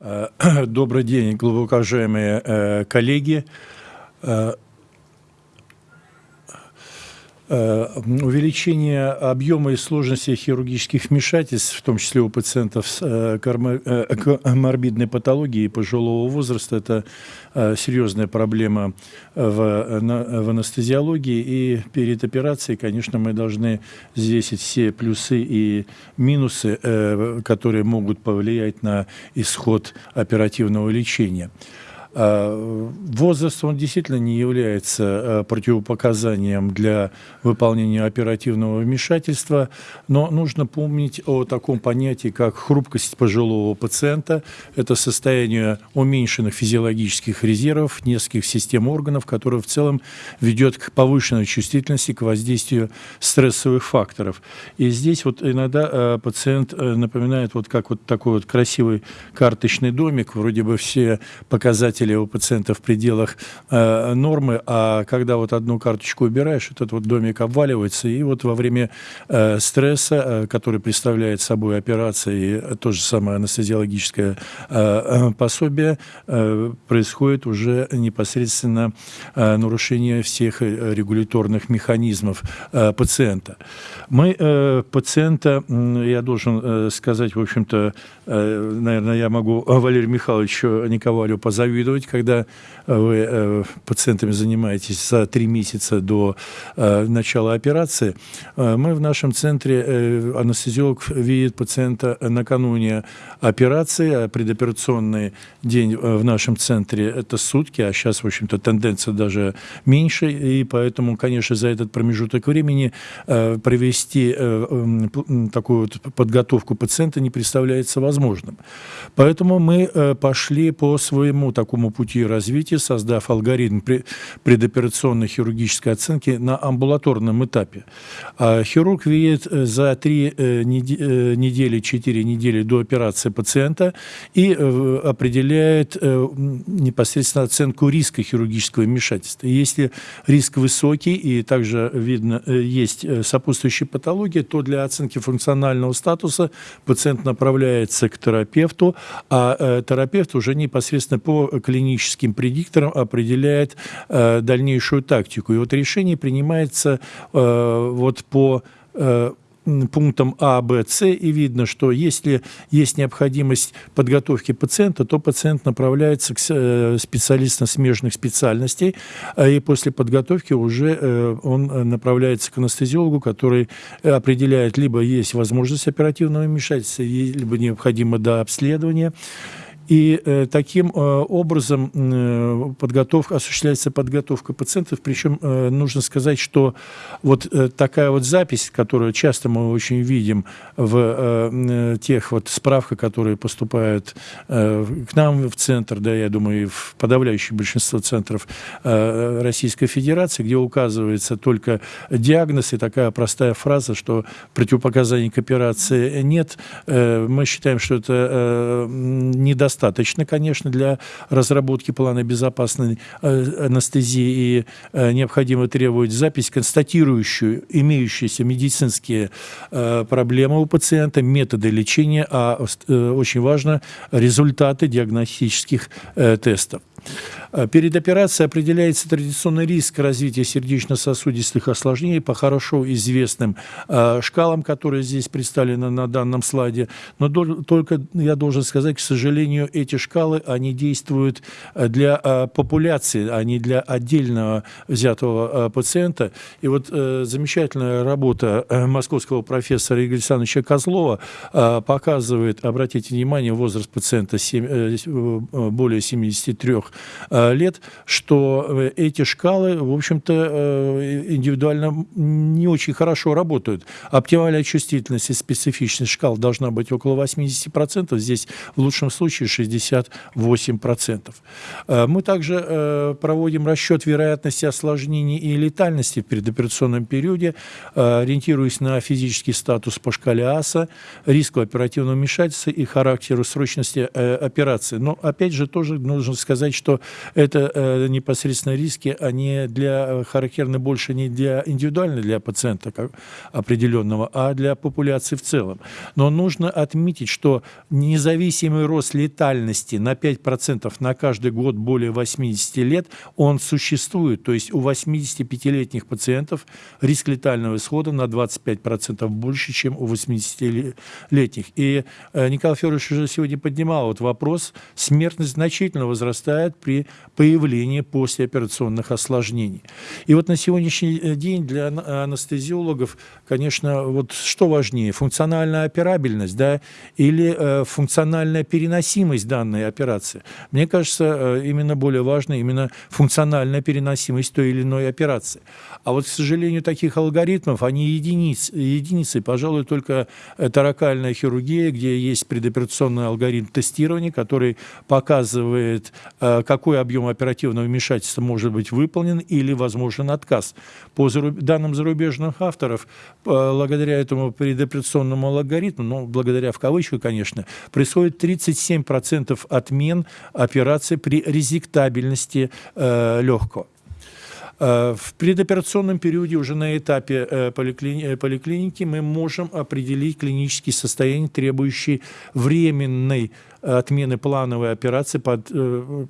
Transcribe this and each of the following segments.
Э, добрый день, глубоко э, коллеги. Э, увеличение объема и сложности хирургических вмешательств, в том числе у пациентов с коморбидной патологией пожилого возраста, это серьезная проблема в анестезиологии. И перед операцией, конечно, мы должны взвесить все плюсы и минусы, которые могут повлиять на исход оперативного лечения. А, возраст, он действительно не является а, противопоказанием для выполнения оперативного вмешательства, но нужно помнить о таком понятии, как хрупкость пожилого пациента. Это состояние уменьшенных физиологических резервов нескольких систем органов, которое в целом ведет к повышенной чувствительности к воздействию стрессовых факторов. И здесь вот иногда а, пациент э, напоминает вот как вот такой вот красивый карточный домик, вроде бы все показатели показатели у пациента в пределах э, нормы, а когда вот одну карточку убираешь, этот вот домик обваливается, и вот во время э, стресса, э, который представляет собой операция и то же самое анестезиологическое э, э пособие, э, происходит уже непосредственно э, нарушение всех э, регуляторных механизмов э, пациента. Мы э, пациента, я должен э, сказать, в общем-то, э, наверное, я могу Валерию Михайловичу Николаю позавидовать, рекомендовать, когда э, вы э, пациентами занимаетесь за три месяца до э, начала операции. Мы в нашем центре, анестезиолог видит пациента накануне операции, а предоперационный день в нашем центре – это сутки, а сейчас, в общем-то, тенденция даже меньше, и поэтому, конечно, за этот промежуток времени провести такую вот подготовку пациента не представляется возможным. Поэтому мы пошли по своему такому такому пути развития, создав алгоритм предоперационной хирургической оценки на амбулаторном этапе. А хирург видит э, за 3 э, недели, 4 недели до операции пациента и э, определяет непосредственно оценку риска хирургического вмешательства. если риск высокий и также видно есть сопутствующие патологии, то для оценки функционального статуса пациент направляется к терапевту, а терапевт уже непосредственно по клиническим предиктором определяет э, дальнейшую тактику. И вот решение принимается э, вот по э, пунктам А, Б, С, и видно, что если есть необходимость подготовки пациента, то пациент направляется к э, специалистам смежных специальностей, а и после подготовки уже э, он направляется к анестезиологу, который определяет, либо есть возможность оперативного вмешательства, либо необходимо до обследования. И э, таким э, образом э, подготовка, осуществляется подготовка пациентов. Причем э, нужно сказать, что вот э, такая вот запись, которую часто мы очень видим в э, э, тех вот справках, которые поступают э, к нам в центр, да, я думаю, и в подавляющее большинство центров э, Российской Федерации, где указывается только диагноз и такая простая фраза, что противопоказаний к операции нет. Э, мы считаем, что это э, недостаточно достаточно, конечно, для разработки плана безопасной э, анестезии и э, необходимо требовать запись, констатирующую имеющиеся медицинские э, проблемы у пациента, методы лечения, а очень важно результаты диагностических тестов. Перед операцией определяется традиционный риск развития сердечно-сосудистых осложнений по хорошо известным э, шкалам, которые здесь представлены на данном слайде. Но только я должен сказать, к сожалению, эти шкалы, они действуют э, для популяции, а не для отдельного взятого пациента. И вот замечательная работа московского профессора Игоря Александровича Козлова показывает, обратите внимание, возраст пациента 7, более 73 Э, лет, что э, эти шкалы, в общем-то, э, индивидуально не очень хорошо работают. Оптимальная чувствительность и специфичность шкал должна быть около 80%, здесь в лучшем случае 68%. Мы также проводим расчет вероятности осложнений и летальности в предоперационном периоде, ориентируясь на физический статус по шкале АСА, риску оперативного вмешательства и характеру срочности операции. Но, опять же, тоже нужно сказать, что это э, непосредственно риски, они для, э, характерны больше не для индивидуально для пациента как определенного, а для популяции в целом. Но нужно отметить, что независимый рост летальности летальности на 5% на каждый год более 80 лет, он существует. То есть у 85-летних пациентов риск летального исхода на 25% больше, чем у 80-летних. И э, Николай Федорович уже сегодня поднимал вот вопрос, смертность значительно возрастает при появлении послеоперационных осложнений. И вот на сегодняшний э, день для анестезиологов, конечно, вот что важнее, функциональная операбельность, да, или э, функциональная переносимость данной операции. Мне кажется, э, именно более важно именно функциональная переносимость той или иной операции. А вот, к сожалению, таких алгоритмов, они единиц, единицы, пожалуй, только таракальная хирургия, где есть предоперационный алгоритм тестирования, который показывает, э, какой объем оперативного вмешательства может быть выполнен или возможен отказ. По данным зарубежных авторов, благодаря этому предоперационному алгоритму, ну, благодаря в кавычках, конечно, происходит 37% отмен операции при резектабельности э, легкого. Э, в предоперационном периоде уже на этапе э, поликлини поликлиники мы можем определить клинические состояния, требующие временной отмены плановой операции, под, э,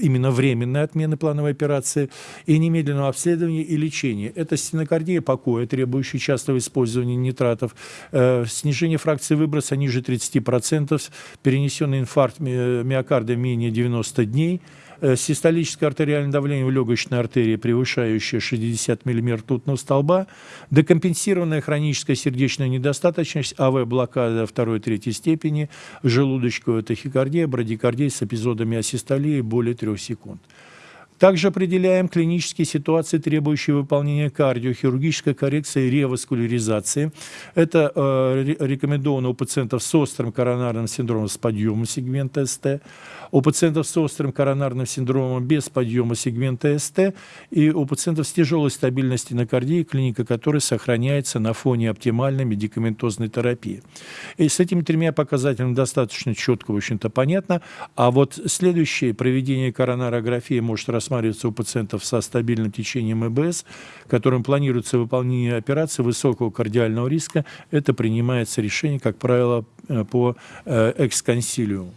именно временной отмены плановой операции и немедленного обследования и лечения. Это стенокардия покоя, требующая частого использования нитратов, снижение фракции выброса ниже 30%, перенесенный инфаркт миокарда менее 90 дней – Э, систолическое артериальное давление в легочной артерии, превышающее 60 мм ртутного столба, декомпенсированная хроническая сердечная недостаточность, АВ-блокада второй-третьей степени, желудочковая тахикардия, брадикардия с эпизодами асистолии более 3 секунд. Также определяем клинические ситуации, требующие выполнения кардиохирургической коррекции реваскуляризации. Это э, рекомендовано у пациентов с острым коронарным синдромом с подъемом сегмента СТ, у пациентов с острым коронарным синдромом без подъема сегмента СТ и у пациентов с тяжелой стабильной стенокардией, клиника которой сохраняется на фоне оптимальной медикаментозной терапии. И с этими тремя показателями достаточно четко, в общем-то, понятно. А вот следующее проведение коронарографии может рассматриваться у пациентов со стабильным течением ЭБС, которым планируется выполнение операции высокого кардиального риска. Это принимается решение, как правило, э, по э, эксконсилиуму.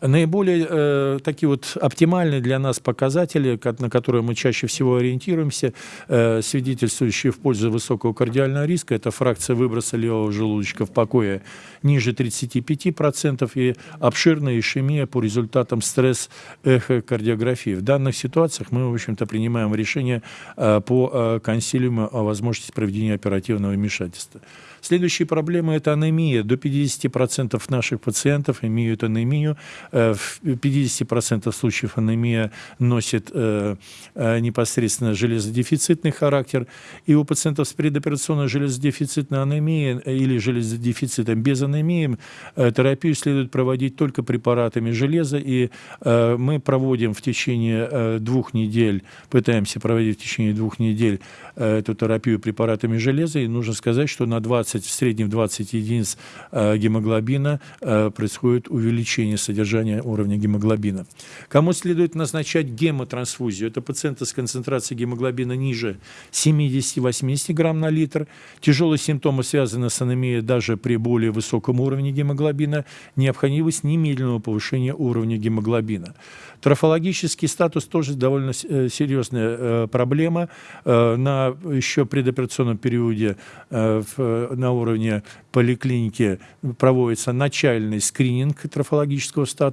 Наиболее э, такие вот оптимальные для нас показатели, на которые мы чаще всего ориентируемся, э, свидетельствующие в пользу высокого кардиального риска, это фракция выброса левого желудочка в покое ниже 35% и обширная ишемия по результатам стресс-эхокардиографии. В данных ситуациях мы, в общем-то, принимаем решение э, по э, консилиуму о возможности проведения оперативного вмешательства. Следующая проблема – это анемия. До 50% наших пациентов имеют анемию. Э, в 50% случаев анемия носит э, э, непосредственно железодефицитный характер. И у пациентов с предоперационной железодефицитной анемией или железодефицитом без анемии терапию следует проводить только препаратами железа. И мы проводим в течение двух недель, пытаемся проводить в течение двух недель эту терапию препаратами железа. И нужно сказать, что на 20 20, в среднем 20 единиц гемоглобина происходит увеличение содержания уровня гемоглобина. Кому следует назначать гемотрансфузию? Это пациенты с концентрацией гемоглобина ниже 70-80 грамм на литр. Тяжелые симптомы связаны с анемией даже при более высоком уровне гемоглобина. Необходимость немедленного повышения уровня гемоглобина. Трофологический статус тоже довольно э, серьезная проблема. На еще предоперационном периоде на уровне поликлиники проводится начальный скрининг трофологического статуса,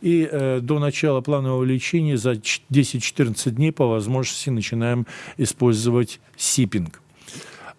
и э, до начала планового лечения за 10-14 дней по возможности начинаем использовать сипинг.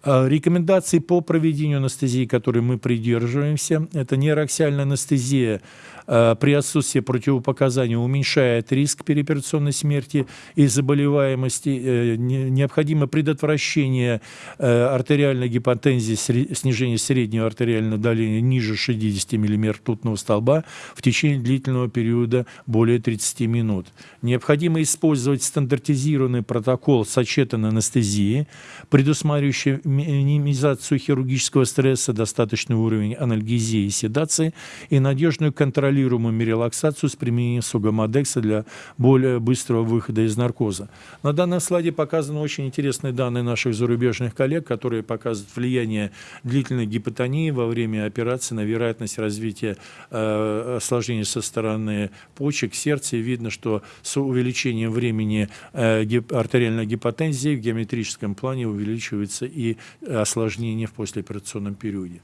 Э, рекомендации по проведению анестезии, которые мы придерживаемся, это нейроаксиальная анестезия при отсутствии противопоказаний уменьшает риск переоперационной смерти и заболеваемости. Э, необходимо предотвращение э, артериальной гипотензии, снижение среднего артериального давления ниже 60 мм ртутного столба в течение длительного периода более 30 минут. Необходимо использовать стандартизированный протокол сочетанной анестезии, предусматривающий минимизацию хирургического стресса, достаточный уровень анальгезии и седации и надежную контролируемую релаксацию с применением сугамодекса для более быстрого выхода из наркоза. На данном слайде показаны очень интересные данные наших зарубежных коллег, которые показывают влияние длительной гипотонии во время операции на вероятность развития э, осложнений со стороны почек, сердца. И видно, что с увеличением времени э, гип артериальной гипотензии в геометрическом плане увеличивается и осложнения в послеоперационном периоде.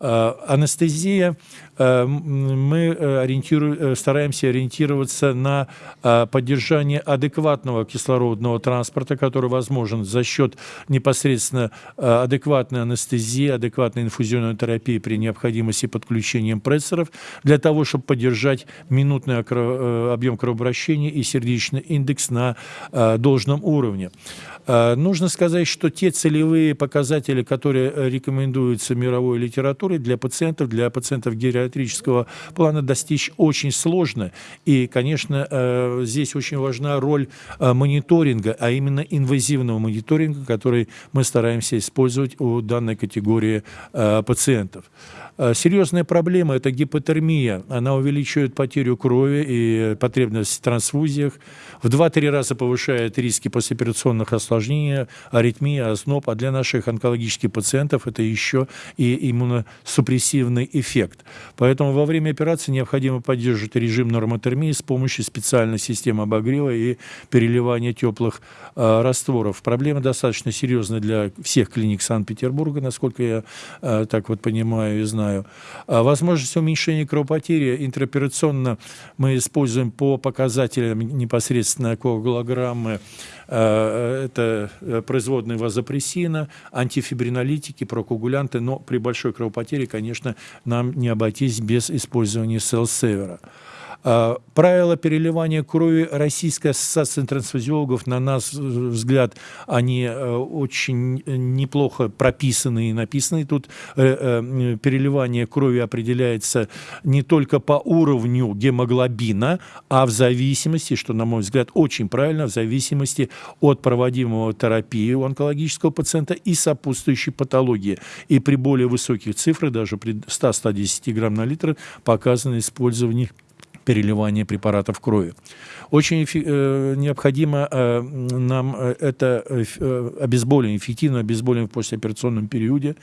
Э, анестезия, э, мы э, ориентиру, стараемся ориентироваться на поддержание адекватного кислородного транспорта, который возможен за счет непосредственно адекватной анестезии, адекватной инфузионной терапии при необходимости подключения прессоров, для того, чтобы поддержать минутный объем кровообращения и сердечный индекс на должном уровне. Нужно сказать, что те целевые показатели, которые рекомендуются мировой литературой, литературы для пациентов, для пациентов гериатрического плана достичь очень сложно. И, конечно, э, здесь очень важна роль э, мониторинга, а именно инвазивного мониторинга, который мы стараемся использовать у данной категории э, пациентов. Серьезная проблема – это гипотермия. Она увеличивает потерю крови и потребность в трансфузиях, в 2-3 раза повышает риски послеоперационных осложнений, аритмии, озноб. А для наших онкологических пациентов это еще и иммуносупрессивный эффект. Поэтому во время операции необходимо поддерживать режим нормотермии с помощью специальной системы обогрева и переливания теплых э, растворов. Проблема достаточно серьезная для всех клиник Санкт-Петербурга, насколько я э, так вот понимаю и знаю. А возможность уменьшения кровопотери интраоперационно мы используем по показателям непосредственно коагулограммы. Э, это э, производные вазопрессина, антифибринолитики, прокоагулянты, но при большой кровопотере, конечно, нам не обойтись без использования селсевера. А, правила переливания крови Российской ассоциации трансфузиологов, на наш взгляд, они э, очень неплохо прописаны и написаны. Тут э, э, переливание крови определяется не только по уровню гемоглобина, а в зависимости, что, на мой взгляд, очень правильно, в зависимости от проводимого терапии у онкологического пациента и сопутствующей патологии. И при более высоких цифрах, даже при 100-110 грамм на литр, показано использование переливания препаратов крови. Очень э, необходимо э, нам э, это э, э, обезболивание, эффективное обезболивание в послеоперационном периоде.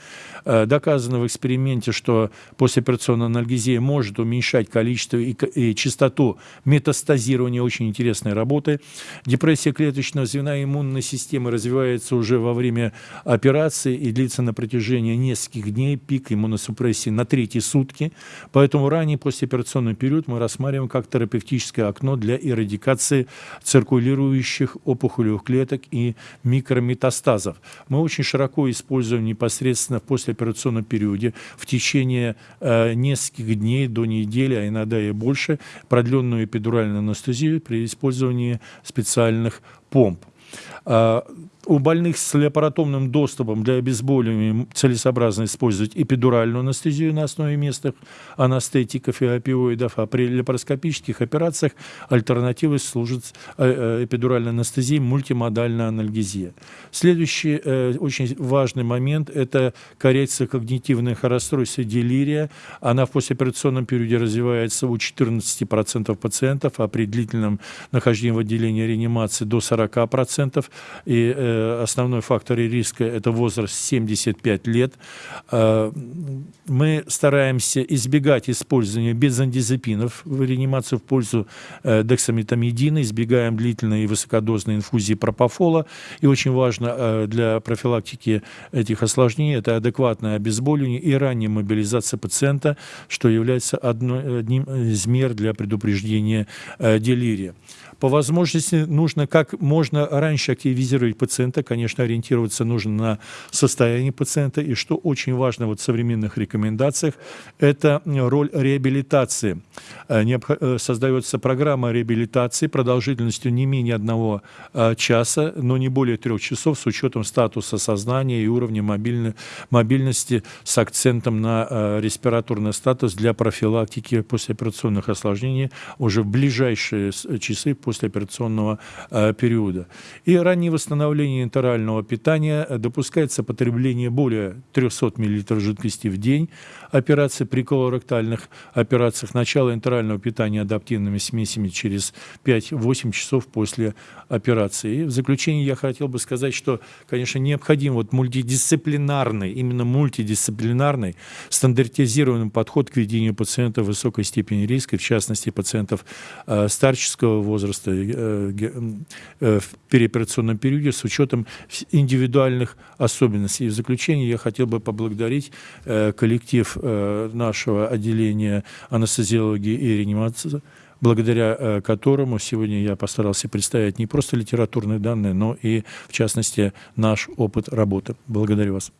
Э, доказано в эксперименте, что послеоперационная анальгезия может уменьшать количество и, и частоту метастазирования. Очень интересной работы. Депрессия клеточного звена иммунной системы развивается уже во время операции и длится на протяжении нескольких дней. Пик иммуносупрессии на третьи сутки. Поэтому ранний послеоперационный период мы рассматриваем как терапевтическое окно для эрадикации циркулирующих опухолевых клеток и микрометастазов. Мы очень широко используем непосредственно в послеоперационном периоде в течение э, нескольких дней до недели, а иногда и больше, продленную эпидуральную анестезию при использовании специальных помп. Э, у больных с лапаротомным доступом для обезболивания целесообразно использовать эпидуральную анестезию на основе местных анестетиков и опиоидов, а при лапароскопических операциях альтернативой служит э, э, эпидуральная анестезия, мультимодальная анальгезия. Следующий э, очень важный момент – это коррекция когнитивных расстройств и делирия. Она в послеоперационном периоде развивается у 14% пациентов, а при длительном нахождении в отделении реанимации до 40%. И основной фактор риска – это возраст 75 лет. Э, мы стараемся избегать использования бензодиазепинов в реанимацию в пользу э, дексаметамидина, избегаем длительной и высокодозной инфузии пропофола. И очень важно э, для профилактики этих осложнений – это адекватное обезболивание и ранняя мобилизация пациента, что является одним из мер для предупреждения делирия. По возможности нужно как можно раньше активизировать пациента, конечно, ориентироваться нужно на состояние пациента, и что очень важно вот в современных рекомендациях, это роль реабилитации. Создается программа реабилитации продолжительностью не менее одного часа, но не более трех часов с учетом статуса сознания и уровня мобильности с акцентом на респираторный статус для профилактики послеоперационных осложнений. Уже в ближайшие часы послеоперационного периода. И раннее восстановление интерального питания допускается потребление более 300 мл жидкости в день, операции при колоректальных операциях, начало интерального питания адаптивными смесями через 5-8 часов после операции. И в заключение я хотел бы сказать, что, конечно, необходим вот мультидисциплинарный, именно мультидисциплинарный, стандартизированный подход к ведению пациентов высокой степени риска, в частности, пациентов э, старческого возраста э, э, в переоперационном периоде с учетом индивидуальных особенностей. И в заключение я хотел бы поблагодарить э, коллектив нашего отделения анестезиологии и реанимации, благодаря которому сегодня я постарался представить не просто литературные данные, но и, в частности, наш опыт работы. Благодарю вас.